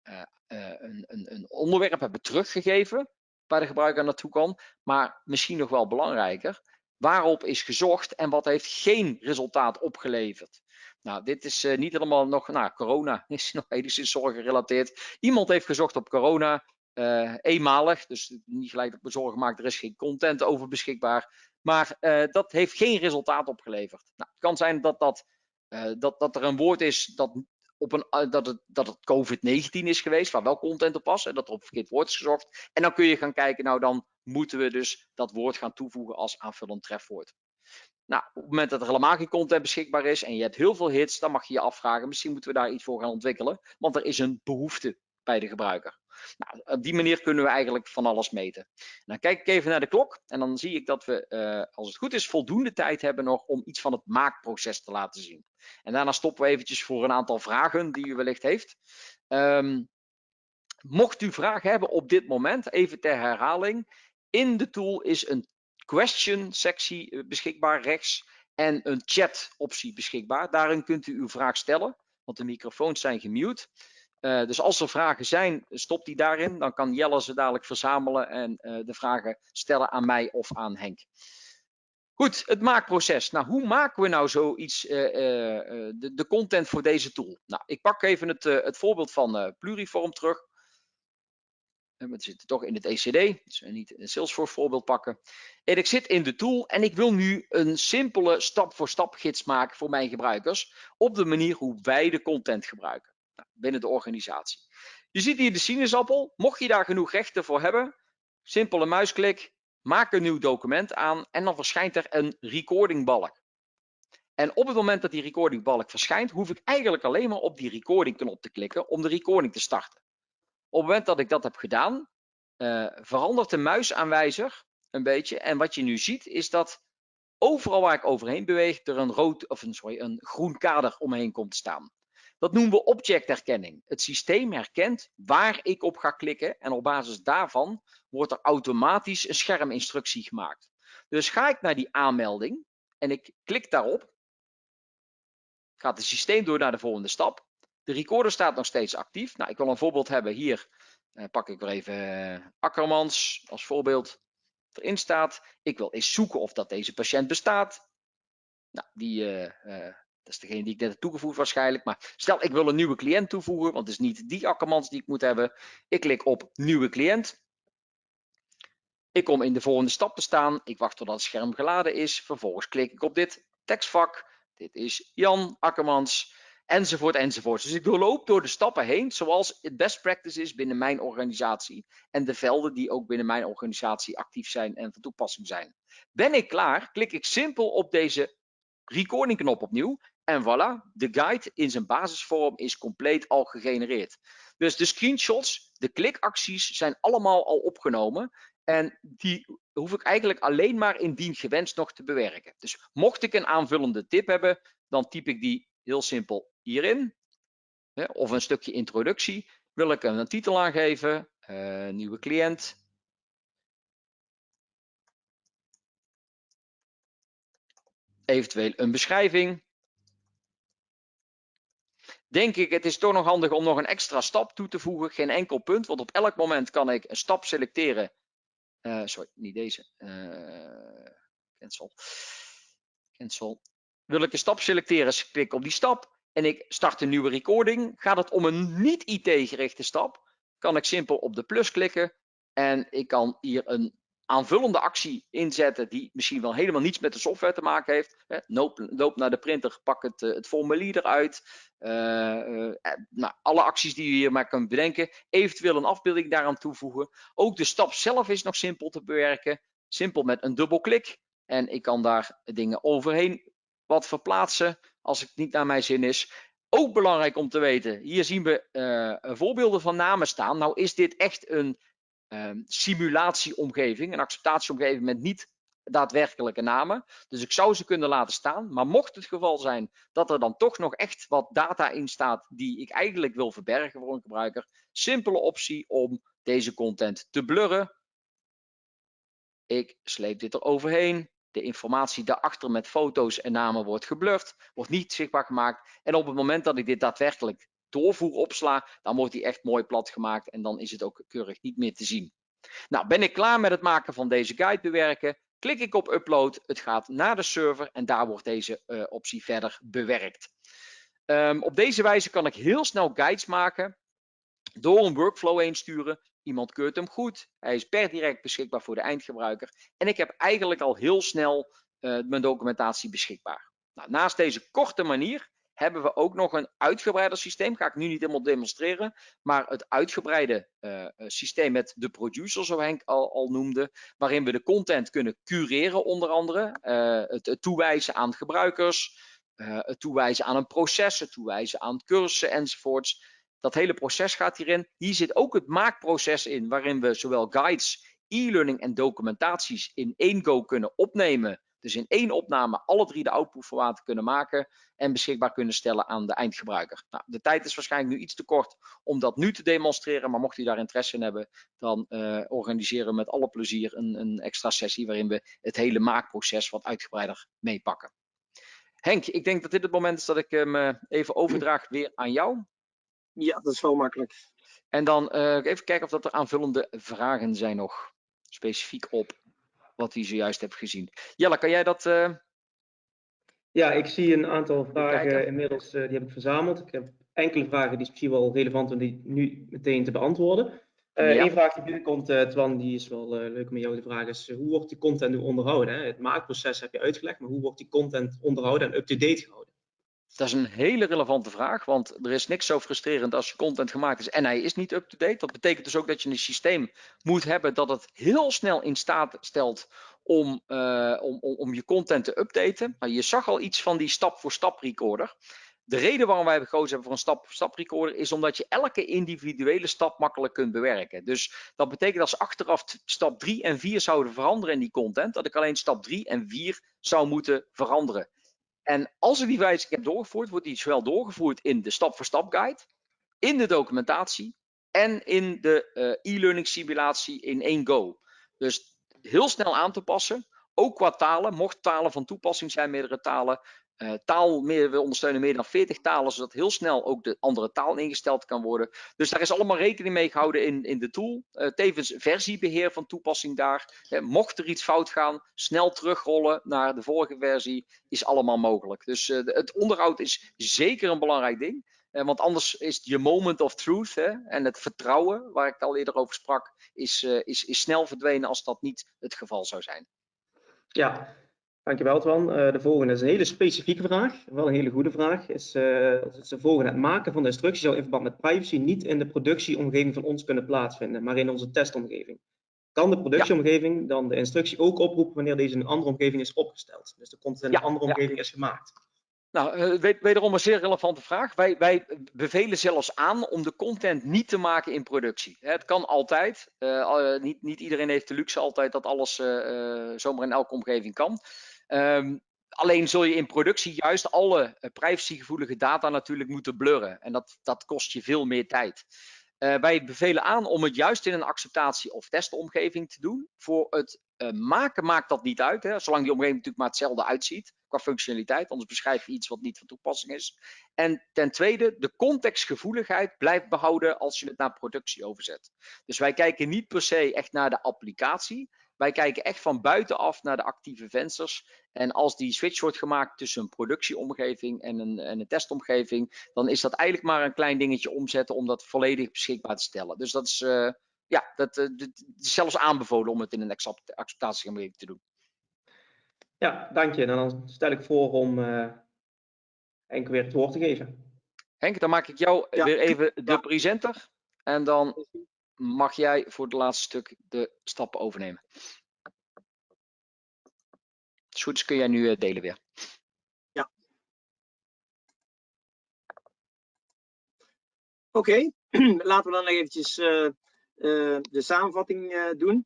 uh, uh, een, een, een, onderwerp hebben teruggegeven waar de gebruiker naartoe kan. Maar misschien nog wel belangrijker, waarop is gezocht en wat heeft geen resultaat opgeleverd. Nou, dit is uh, niet helemaal nog, nou, corona is nog enigszins zorggerelateerd. Iemand heeft gezocht op corona, uh, eenmalig, dus niet gelijk op me zorgen gemaakt, er is geen content over beschikbaar. Maar uh, dat heeft geen resultaat opgeleverd. Nou, het kan zijn dat, dat, dat, dat er een woord is dat op een, dat het, dat het COVID-19 is geweest, waar wel content op was en dat er op verkeerd woord is gezocht. En dan kun je gaan kijken, nou dan moeten we dus dat woord gaan toevoegen als aanvullend trefwoord. Nou, op het moment dat er helemaal geen content beschikbaar is en je hebt heel veel hits, dan mag je je afvragen, misschien moeten we daar iets voor gaan ontwikkelen, want er is een behoefte bij de gebruiker. Nou, op die manier kunnen we eigenlijk van alles meten. Dan kijk ik even naar de klok en dan zie ik dat we, uh, als het goed is, voldoende tijd hebben nog om iets van het maakproces te laten zien. En daarna stoppen we eventjes voor een aantal vragen die u wellicht heeft. Um, mocht u vragen hebben op dit moment, even ter herhaling. In de tool is een question sectie eh, beschikbaar rechts en een chat optie beschikbaar. Daarin kunt u uw vraag stellen, want de microfoons zijn gemute. Uh, dus als er vragen zijn, stop die daarin. Dan kan Jelle ze dadelijk verzamelen en uh, de vragen stellen aan mij of aan Henk. Goed, het maakproces. Nou, hoe maken we nou zoiets, uh, de, de, content voor deze tool? Nou, ik pak even het, het voorbeeld van Pluriform terug. We zitten toch in het ECD, dus we niet een Salesforce voorbeeld pakken. En ik zit in de tool en ik wil nu een simpele stap-voor-stap gids maken voor mijn gebruikers. Op de manier hoe wij de content gebruiken binnen de organisatie. Je ziet hier de sinaasappel. Mocht je daar genoeg rechten voor hebben, simpele muisklik, maak een nieuw document aan en dan verschijnt er een recordingbalk. En op het moment dat die recordingbalk verschijnt, hoef ik eigenlijk alleen maar op die recording knop te klikken om de recording te starten. Op het moment dat ik dat heb gedaan, uh, verandert de muisaanwijzer een beetje. En wat je nu ziet is dat overal waar ik overheen beweeg er een, rood, of een, een groen kader omheen komt te staan. Dat noemen we objectherkenning. Het systeem herkent waar ik op ga klikken en op basis daarvan wordt er automatisch een scherminstructie gemaakt. Dus ga ik naar die aanmelding en ik klik daarop, gaat het systeem door naar de volgende stap. De recorder staat nog steeds actief. Nou, ik wil een voorbeeld hebben. Hier uh, pak ik weer even uh, Akkermans als voorbeeld. Erin staat. Ik wil eens zoeken of dat deze patiënt bestaat. Nou, die, uh, dat is degene die ik net heb toegevoegd waarschijnlijk. Maar stel ik wil een nieuwe cliënt toevoegen, want het is niet die Akkermans die ik moet hebben. Ik klik op nieuwe cliënt. Ik kom in de volgende stap te staan. Ik wacht totdat het scherm geladen is. Vervolgens klik ik op dit tekstvak. Dit is Jan Akkermans enzovoort, enzovoort. Dus ik doorloop door de stappen heen zoals het best practice is binnen mijn organisatie en de velden die ook binnen mijn organisatie actief zijn en van toepassing zijn. Ben ik klaar, klik ik simpel op deze recording knop opnieuw en voilà, de guide in zijn basisvorm is compleet al gegenereerd. Dus de screenshots, de klikacties zijn allemaal al opgenomen en die hoef ik eigenlijk alleen maar indien gewenst nog te bewerken. Dus mocht ik een aanvullende tip hebben, dan typ ik die heel simpel hierin, of een stukje introductie, wil ik een titel aangeven, uh, nieuwe cliënt. Eventueel een beschrijving. Denk ik, het is toch nog handig om nog een extra stap toe te voegen. Geen enkel punt, want op elk moment kan ik een stap selecteren. Uh, sorry, niet deze. Uh, cancel. Cancel. Wil ik een stap selecteren, klik op die stap en ik start een nieuwe recording, gaat het om een niet IT gerichte stap, kan ik simpel op de plus klikken en ik kan hier een aanvullende actie inzetten die misschien wel helemaal niets met de software te maken heeft. Loop, naar de printer, pak het, eh, het formulier eruit. Uh, uh, nou, alle acties die je hier maar kunt bedenken. Eventueel een afbeelding daaraan toevoegen. Ook de stap zelf is nog simpel te bewerken. Simpel met een dubbelklik. En ik kan daar dingen overheen wat verplaatsen als het niet naar mijn zin is. Ook belangrijk om te weten, hier zien we voorbeelden van namen staan. Nou is dit echt een uh, simulatieomgeving, een acceptatieomgeving met niet daadwerkelijke namen. Dus ik zou ze kunnen laten staan. Maar mocht het geval zijn dat er dan toch nog echt wat data in staat die ik eigenlijk wil verbergen voor een gebruiker, simpele optie om deze content te blurren. Ik sleep dit er overheen. De informatie daarachter met foto's en namen wordt geblurred, wordt niet zichtbaar gemaakt. En op het moment dat ik dit daadwerkelijk doorvoer opsla, dan wordt die echt mooi plat gemaakt en dan is het ook keurig niet meer te zien. Nou, ben ik klaar met het maken van deze guide bewerken, klik ik op upload, het gaat naar de server en daar wordt deze uh, optie verder bewerkt. Um, op deze wijze kan ik heel snel guides maken door een workflow heen sturen. Iemand keurt hem goed, hij is per direct beschikbaar voor de eindgebruiker en ik heb eigenlijk al heel snel uh, mijn documentatie beschikbaar. Nou, naast deze korte manier hebben we ook nog een uitgebreider systeem. Ga ik nu niet helemaal demonstreren. Maar het uitgebreide uh, systeem met de producer, zoals Henk al, al, noemde. Waarin we de content kunnen cureren onder andere. Het, het, toewijzen aan gebruikers. het toewijzen aan een proces. Het toewijzen aan cursussen enzovoorts. Dat hele proces gaat hierin. Hier zit ook het maakproces in. Waarin we zowel guides, e-learning en documentaties in één go kunnen opnemen dus in één opname alle drie de outputformaten kunnen maken en beschikbaar kunnen stellen aan de eindgebruiker. Nou, de tijd is waarschijnlijk nu iets te kort om dat nu te demonstreren, maar mocht u daar interesse in hebben, dan uh, organiseren we met alle plezier een, een extra sessie waarin we het hele maakproces wat uitgebreider meepakken. Henk, ik denk dat dit het moment is dat ik hem uh, even overdraag weer aan jou. Ja, dat is wel makkelijk. En dan uh, even kijken of dat er aanvullende vragen zijn nog. Specifiek op wat hij zojuist hebt gezien. Jelle, kan jij dat... Uh... Ja, ik zie een aantal vragen inmiddels, uh, die heb ik verzameld. Ik heb enkele vragen die misschien wel relevant zijn om die nu meteen te beantwoorden. Uh, ja. Eén vraag die binnenkomt, uh, Twan, die is wel leuk om jou te vragen, is hoe wordt die content nu onderhouden? Hè? Het maakproces heb je uitgelegd, maar hoe wordt die content onderhouden en up-to-date gehouden? Dat is een hele relevante vraag, want er is niks zo frustrerend als je content gemaakt is en hij is niet up-to-date. Dat betekent dus ook dat je een systeem moet hebben dat het heel snel in staat stelt om, uh, om, om, je content te updaten. Maar je zag al iets van die stap-voor-stap recorder. De reden waarom wij gekozen hebben voor een stap-voor-stap recorder is omdat je elke individuele stap makkelijk kunt bewerken. Dus dat betekent als achteraf stap 3 en 4 zouden veranderen in die content, dat ik alleen stap 3 en 4 zou moeten veranderen. En als ik die wijziging heb doorgevoerd, wordt die zowel doorgevoerd in de stap-voor-stap guide, in de documentatie en in de uh, e-learning simulatie in één go. Dus heel snel aan te passen, ook qua talen. Mocht talen van toepassing zijn, meerdere talen, uh, taal, we ondersteunen meer dan 40 talen, zodat heel snel ook de andere taal ingesteld kan worden. Dus daar is allemaal rekening mee gehouden in, in de tool. Uh, tevens versiebeheer van toepassing daar. Mocht er iets fout gaan, snel terugrollen naar de vorige versie, is allemaal mogelijk. Dus de, het onderhoud is zeker een belangrijk ding. want anders is je moment of truth hè, en het vertrouwen, waar ik al eerder over sprak, is, is, is snel verdwenen als dat niet het geval zou zijn. Ja, Dankjewel Twan. Uh, de volgende is een hele specifieke vraag, wel een hele goede vraag. Is, uh, is de volgende. Het maken van de instructie zou in verband met privacy niet in de productieomgeving van ons kunnen plaatsvinden, maar in onze testomgeving. Kan de productieomgeving ja. dan de instructie ook oproepen wanneer deze in een andere omgeving is opgesteld? Dus de content in ja, een andere omgeving ja. is gemaakt. Nou, uh, wederom een zeer relevante vraag. Wij, wij, bevelen zelfs aan om de content niet te maken in productie. Het kan altijd. Uh, niet, niet, iedereen heeft de luxe altijd dat alles uh, zomaar in elke omgeving kan. Um, alleen zul je in productie juist alle privacygevoelige data natuurlijk moeten blurren. En dat, dat kost je veel meer tijd. Uh, wij bevelen aan om het juist in een acceptatie- of testomgeving te doen. Voor het uh, maken maakt dat niet uit, hè, zolang die omgeving natuurlijk maar hetzelfde uitziet qua functionaliteit. Anders beschrijf je iets wat niet van toepassing is. En ten tweede, de contextgevoeligheid blijft behouden als je het naar productie overzet. Dus wij kijken niet per se echt naar de applicatie. Wij kijken echt van buitenaf naar de actieve vensters. En als die switch wordt gemaakt tussen een productieomgeving en een, en een testomgeving, dan is dat eigenlijk maar een klein dingetje omzetten om dat volledig beschikbaar te stellen. Dus dat is, uh, ja, dat, uh, dat, is zelfs aanbevolen om het in een acceptatieomgeving te doen. Ja, dank je. En dan stel ik voor om uh, Henk weer het woord te geven. Henk, dan maak ik jou ja. weer even de ja. presenter. En dan mag jij voor het laatste stuk de stappen overnemen. Is kun jij nu uh, delen weer. Ja. Oké, laten we dan eventjes uh, uh, de samenvatting doen.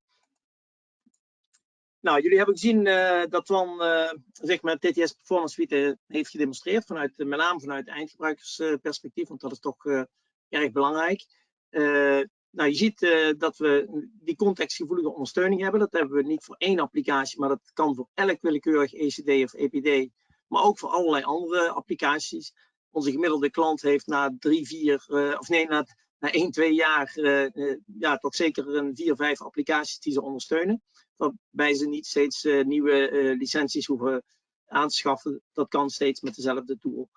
nou, jullie hebben gezien dat uh, zeg maar TTS Performance Suite heeft gedemonstreerd, vanuit, met name vanuit eindgebruikersperspectief, want dat is toch erg belangrijk. Nou, je ziet dat we die contextgevoelige ondersteuning hebben. Dat hebben we niet voor één applicatie, maar dat kan voor elk willekeurig ECD of EPD, maar ook voor allerlei andere applicaties. Onze gemiddelde klant heeft na drie, vier, of nee, na na 1, 2 jaar uh, ja, toch zeker een 4, 5 applicaties die ze ondersteunen. Waarbij ze niet steeds nieuwe licenties hoeven aan te schaffen. Dat kan steeds met dezelfde tool.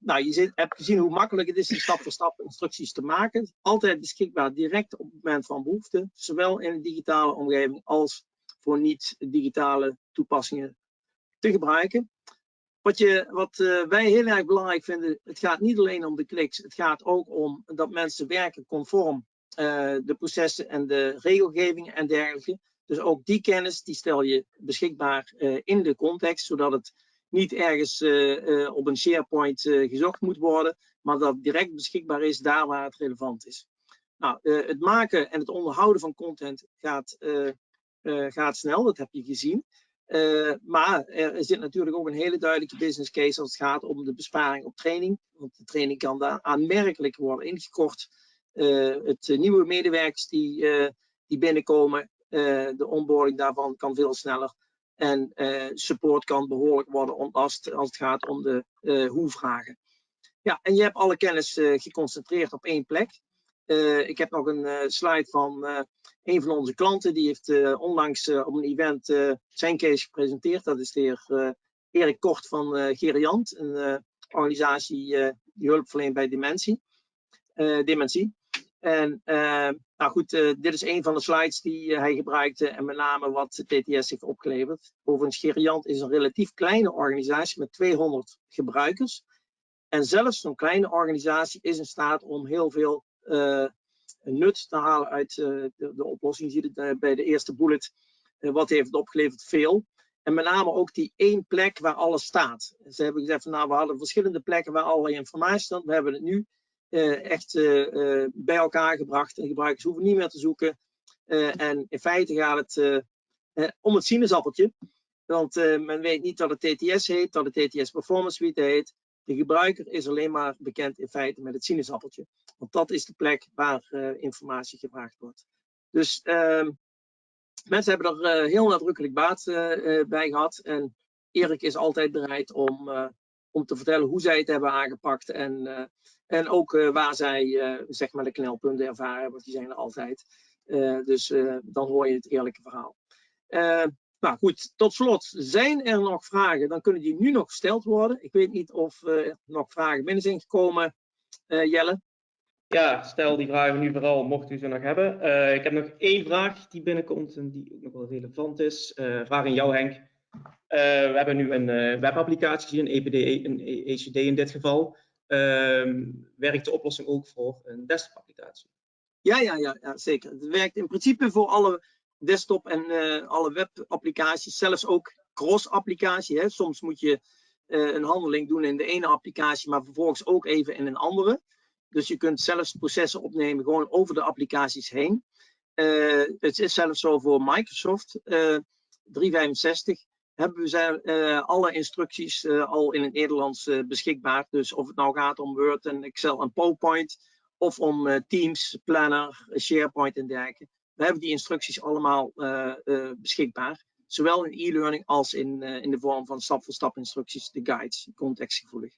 Nou, je hebt gezien hoe makkelijk het is die stap voor stap instructies te maken. Altijd beschikbaar direct op het moment van behoefte. Zowel in de digitale omgeving als voor niet-digitale toepassingen te gebruiken. Wat, je, wat uh, wij heel erg belangrijk vinden, het gaat niet alleen om de kliks, het gaat ook om dat mensen werken conform uh, de processen en de regelgeving en dergelijke. Dus ook die kennis die stel je beschikbaar in de context, zodat het niet ergens op een SharePoint gezocht moet worden, maar dat direct beschikbaar is daar waar het relevant is. Nou, het maken en het onderhouden van content gaat, gaat snel, dat heb je gezien. Maar er zit natuurlijk ook een hele duidelijke business case als het gaat om de besparing op training. Want de training kan daar aanmerkelijk worden ingekort. Het nieuwe medewerkers die, die binnenkomen, de onboarding daarvan kan veel sneller. En support kan behoorlijk worden ontlast als het gaat om de hoe-vragen. Ja, en je hebt alle kennis geconcentreerd op één plek. Ik heb nog een slide van een van onze klanten. Die heeft onlangs op een event zijn case gepresenteerd. Dat is de heer Erik Kort van Geriant. Een organisatie die hulp verleent bij dementie. dementie. En nou goed, dit is een van de slides die hij gebruikte. En met name wat TTS heeft opgeleverd. Overigens, Geriant is een relatief kleine organisatie met 200 gebruikers. En zelfs zo'n kleine organisatie is in staat om heel veel uh, nut te halen uit de, de, oplossing. Je ziet het bij de eerste bullet. wat heeft het opgeleverd? Veel. En met name ook die één plek waar alles staat. Ze hebben gezegd van nou, we hadden verschillende plekken waar allerlei informatie staat. We hebben het nu echt bij elkaar gebracht. En gebruikers hoeven niet meer te zoeken. en in feite gaat het om het sinaasappeltje. Want men weet niet dat het TTS heet, dat het TTS Performance Suite heet. De gebruiker is alleen maar bekend in feite met het sinaasappeltje. Want dat is de plek waar informatie gevraagd wordt. Dus uh, mensen hebben er heel nadrukkelijk baat bij gehad. En Erik is altijd bereid om, om te vertellen hoe zij het hebben aangepakt. En, en ook waar zij zeg maar de knelpunten ervaren hebben. Die zijn er altijd. dus dan hoor je het eerlijke verhaal. Nou goed, tot slot, zijn er nog vragen? Dan kunnen die nu nog gesteld worden. Ik weet niet of er nog vragen binnen zijn gekomen, Jelle. Ja, stel die vragen nu vooral, mocht u ze nog hebben. Ik heb nog één vraag die binnenkomt en die ook nog wel relevant is. vraag aan jou Henk. We hebben nu een webapplicatie, een EPD, een ECD in dit geval. Ehm, werkt de oplossing ook voor een desktop applicatie? Ja, ja, ja, ja, zeker. Het werkt in principe voor alle desktop en uh, alle webapplicaties, zelfs ook cross-applicatie. Soms moet je een handeling doen in de ene applicatie, maar vervolgens ook even in een andere. Dus je kunt zelfs processen opnemen gewoon over de applicaties heen. Het is zelfs zo voor Microsoft 365 hebben we zijn, alle instructies al in het Nederlands beschikbaar. Dus of het nou gaat om Word en Excel en PowerPoint of om Teams, Planner, SharePoint en dergelijke. We hebben die instructies allemaal beschikbaar. Zowel in e-learning als in, in de vorm van stap-voor-stap instructies, de guides, contextgevoelig.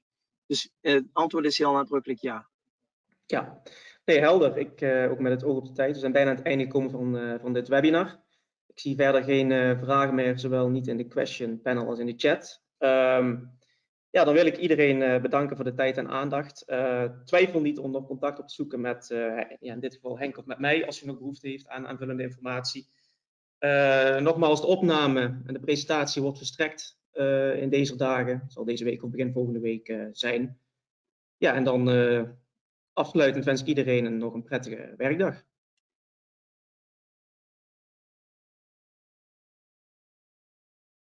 Dus het antwoord is heel nadrukkelijk ja. Ja, nee, helder. Ik, ook met het oog op de tijd. We zijn bijna aan het einde gekomen van, van dit webinar. Ik zie verder geen vragen meer, zowel niet in de question panel als in de chat. Um, ja, dan wil ik iedereen uh, bedanken voor de tijd en aandacht. Uh, twijfel niet om nog contact op te zoeken met, ja, in dit geval Henk of met mij, als u nog behoefte heeft aan aanvullende informatie. nogmaals, de opname en de presentatie wordt verstrekt in deze dagen. zal deze week of begin volgende week zijn. Ja, en dan afsluitend wens ik iedereen nog een prettige werkdag.